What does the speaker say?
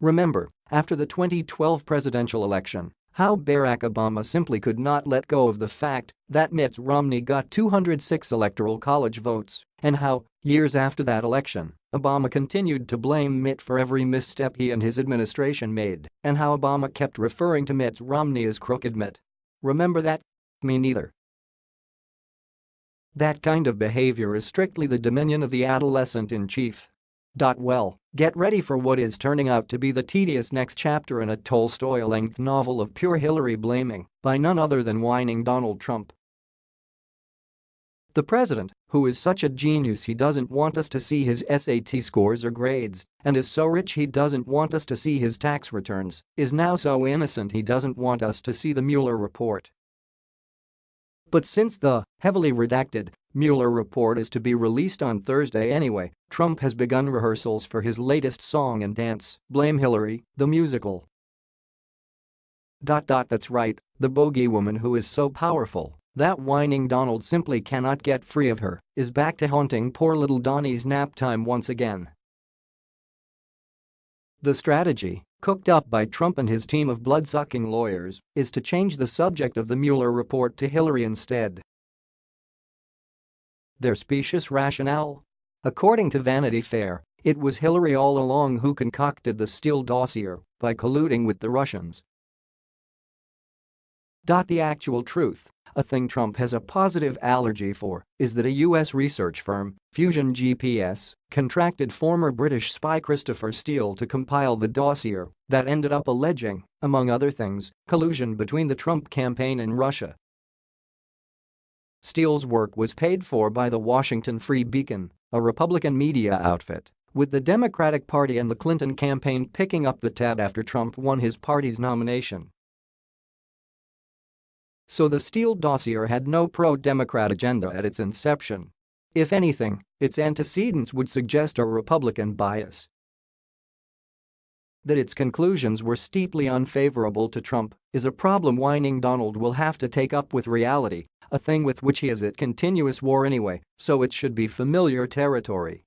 Remember, after the 2012 presidential election, how Barack Obama simply could not let go of the fact that Mitt Romney got 206 electoral college votes, and how, years after that election, Obama continued to blame Mitt for every misstep he and his administration made, and how Obama kept referring to Mitt Romney as Crooked Mitt. Remember that? Me neither. That kind of behavior is strictly the dominion of the adolescent in chief. Well, get ready for what is turning out to be the tedious next chapter in a Tolstoy-length novel of pure Hillary blaming by none other than whining Donald Trump. The president, who is such a genius he doesn't want us to see his SAT scores or grades, and is so rich he doesn't want us to see his tax returns, is now so innocent he doesn't want us to see the Mueller report. But since the heavily redacted Mueller report is to be released on Thursday anyway, Trump has begun rehearsals for his latest song and dance, Blame Hillary, the musical. That's right, the bogey woman who is so powerful that whining Donald simply cannot get free of her is back to haunting poor little Donnie's nap time once again. The strategy, cooked up by Trump and his team of blood-sucking lawyers, is to change the subject of the Mueller report to Hillary instead. Their specious rationale? According to Vanity Fair, it was Hillary all along who concocted the Steele dossier by colluding with the Russians. The actual truth, a thing Trump has a positive allergy for, is that a U.S. research firm, Fusion GPS, contracted former British spy Christopher Steele to compile the dossier that ended up alleging, among other things, collusion between the Trump campaign and Russia Steele's work was paid for by the Washington Free Beacon, a Republican media outfit, with the Democratic Party and the Clinton campaign picking up the tab after Trump won his party's nomination. So the Steele dossier had no pro-Democrat agenda at its inception. If anything, its antecedents would suggest a Republican bias. That its conclusions were steeply unfavorable to Trump is a problem whining Donald will have to take up with reality a thing with which he is at continuous war anyway, so it should be familiar territory.